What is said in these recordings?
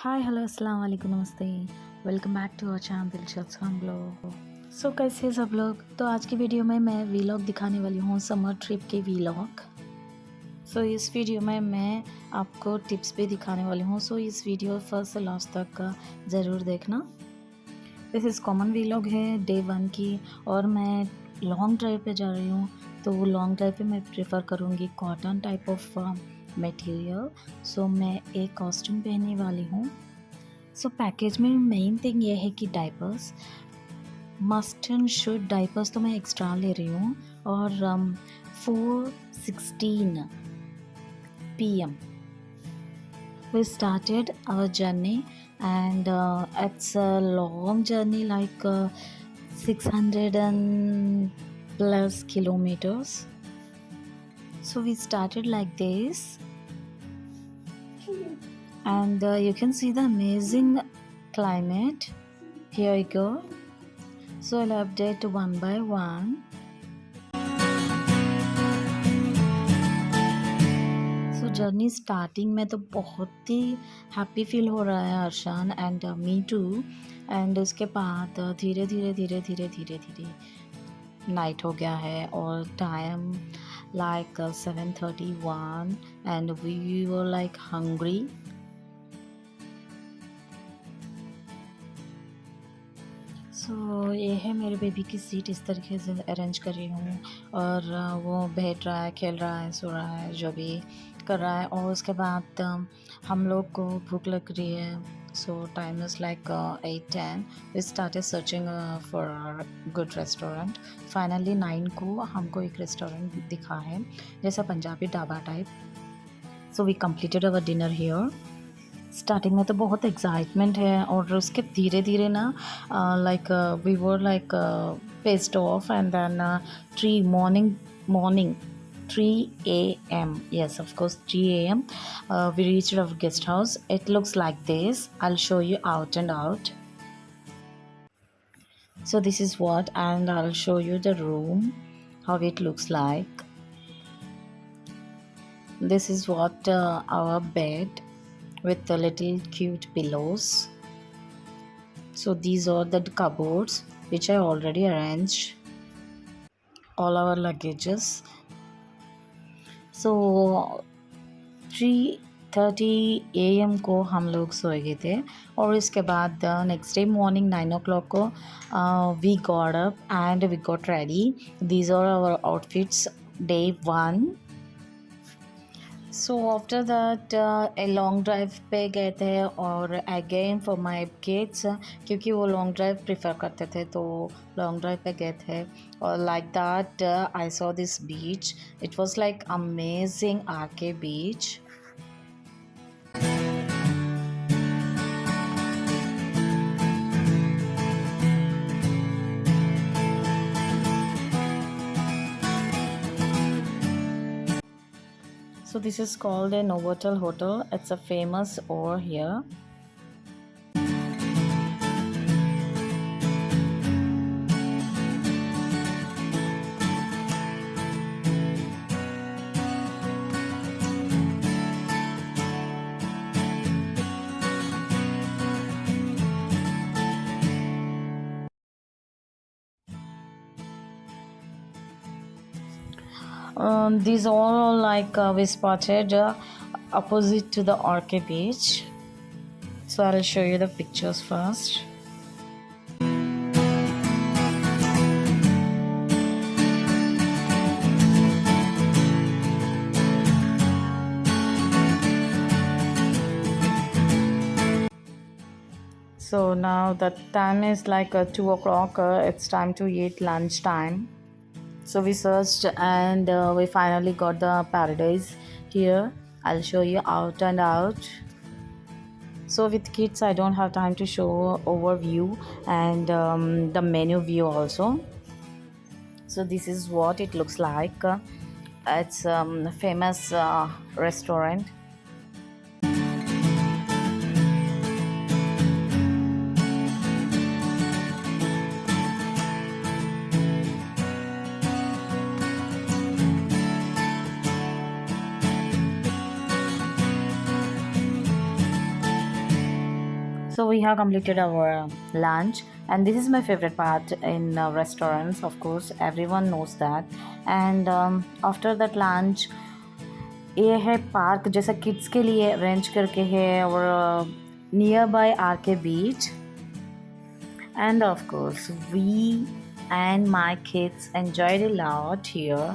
Hi hello अस्सलाम वालेकुम नमस्ते। Welcome back to our channel दिलचस्प हम लोग सो कैसे सब लोग? तो आज की वीडियो में मैं वीलॉग दिखाने वाली हूँ समर ट्रिप के वीलॉग सो इस वीडियो में मैं आपको टिप्स भी दिखाने वाली हूँ। सो इस वीडियो फ़र्स्ट से लास्ट तक का ज़रूर देखना। दिस इज़ कॉमन वीलॉग है डे वन की, और मैं लॉन्ग ड्राइव पे जा रही हूँ। तो लॉन्ग ड्राइव पे मैं प्रेफर करूँगी cotton type of material so मैं एक कॉस्ट्यूम पहनने वाली हूँ। सो पैकेज में मेन थिंग ये है कि diapers must and should diapers तो मैं एक्स्ट्रा ले रही हूँ। और four sixteen P M we started our journey and uh, it's a long journey like uh, 600 and plus kilometers. So we started like this and uh, you can see the amazing climate here you go so i'll update one by one so journey starting में तो बहुत ही happy feel हो रहा है Arshan and me too and उसके बाद धीरे धीरे धीरे धीरे धीरे धीरे नाइट हो गया है और time like seven thirty one and we like hungry so so, ये है मेरे बेबी की सीट इस तरीके से अरेंज कर रही हूँ। और वो बैठ रहा है खेल रहा है सो रहा है जो भी। कर रहा है और उसके बाद हम लोग को भूख लग रही है। So time is like eight ten we started searching for good restaurant finally nine को हमको एक रेस्टोरेंट दिखा है, जैसा Punjabi dhaba type so we completed our dinner here starting में तो बहुत एक्साइटमेंट है और उसके धीरे धीरे ना like we were like passed off and then three morning morning 3 a.m yes of course 3 a.m uh, we reached our guest house. It looks like this. I'll show you out and out. So this is what and i'll show you the room how it looks like. This is what uh, our bed with the little cute pillows. So these are the cupboards which i already arranged. All our luggages so three thirty A M को हम लोग सोए गए थे और इसके बाद next day morning nine o'clock को we got up and we got ready these are our outfits day one so after that a long drive पे गए थे और अगेन फॉर माई किड्स क्योंकि वो लॉन्ग ड्राइव प्रिफर करते थे तो लॉन्ग ड्राइव पे गए थे। और like that I saw this beach it was like amazing आके beach So this is called a Novotel Hotel. It's a famous over here. Um, these all like uh, we spotted uh, opposite to the Orchid beach. So I'll show you the pictures first. So now the time is like uh, 2 o'clock uh, it's time to eat lunch time so we searched and uh, we finally got the paradise here. I'll show you out and out. So with kids i don't have time to show overview and um, the menu view also. So this is what it looks like. It's um, a famous uh, restaurant so we have completed our lunch and this is my favorite part in uh, restaurants of course everyone knows that and um, after that lunch ये है park जैसा kids के लिए arrange करके है और nearby R K beach and of course we and my kids enjoyed a lot here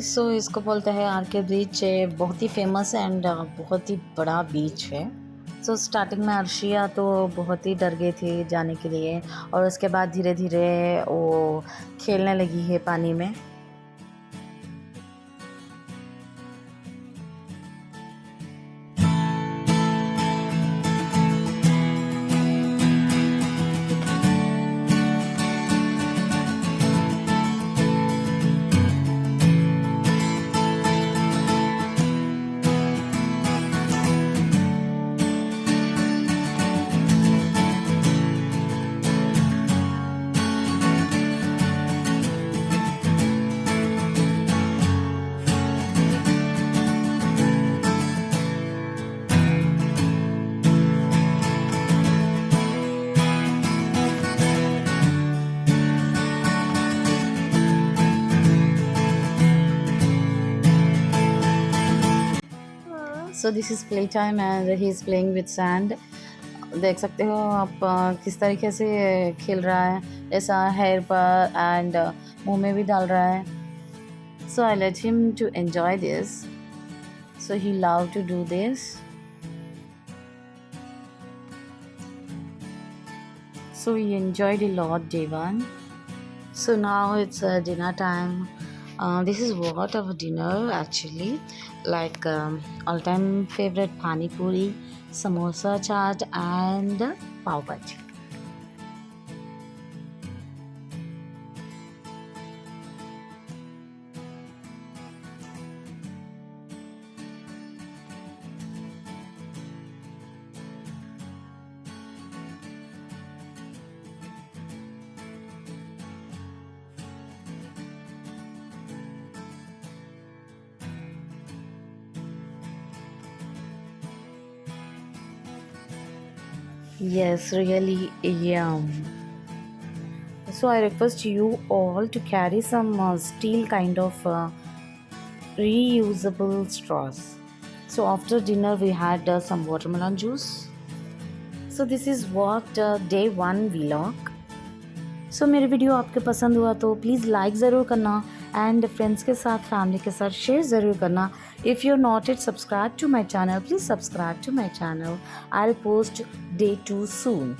so so, इसको बोलते हैं आर के बीच बहुत ही फ़ेमस एंड बहुत ही बड़ा बीच है। सो so, स्टार्टिंग में अर्शिया तो बहुत ही डर गई थी जाने के लिए और उसके बाद धीरे धीरे वो खेलने लगी है पानी में। So this is play time and he is playing with sand देख सकते हो आप किस तरीके से खेल रहा है। ऐसा हेयर पर एंड मुँह में भी डाल रहा है। So I let him to enjoy this so he love to do this so we enjoyed a lot so now it's uh, dinner time. Uh, this is what our dinner actually. Like um, all-time favorite pani puri samosa chaat and pav bhaji Yes, really yum. So I request you all to carry some uh, steel kind of uh, reusable straws. So after dinner we had uh, some watermelon juice. So this is what uh, day one vlog. So so, मेरी video आपके पसंद हुआ तो please like ज़रूर करना and friends के साथ family के साथ शेयर ज़रूर करना if you're not yet subscribed to my channel please subscribe to my channel. I'll post day 2 soon.